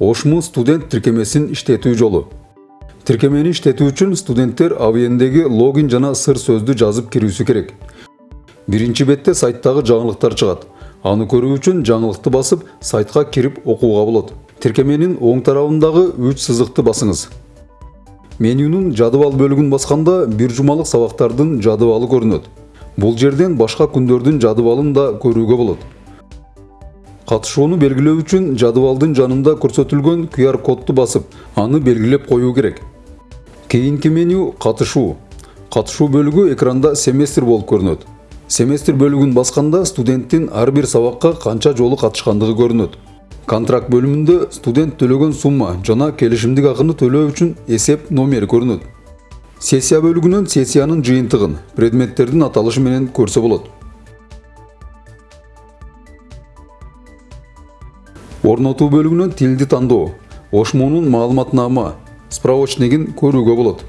ошму студент тиркемесин иштетүү жолу тиркемени иштетүү үчүн студенттер абиендеги логин жана сыр сөздү жазып кирүүсү керек биринчи бетте сайттагы жаңылыктар чыгат аны көрүү үчүн жаңылыкты басып сайтка кирип окууга болот тиркеменин оң тарабындагы үч сызыкты басыңыз менюнун жадыбал бөлүгүн басканда бир жумалык сабактардын жадыбалы көрүнөт бул жерден башка күндөрдүн жадыбалын да көрүүгө болот катышууну белгилөө үчүн жадыбалдын жанында көрсөтүлгөн qr кодду басып аны белгилеп коюу керек. Кийинки меню катышуу катышуу бөлүгү экранда семестр болуп көрүнөт семестр бөлүгүн басканда студенттин ар бир сабакка канча жолу катышкандыгы көрүнөт контракт бөлүмүндө студент төлөгөн сумма жана келишимдик акыны төлөө үчүн эсеп номери көрүнөт сессия бөлүгүнөн сессиянын жыйынтыгын предметтердин аталышы менен көрсө болот орнотуу бөлүгүнөн тилди тандоо ошмунун маалыматнама справочнигин көрүүгө болот.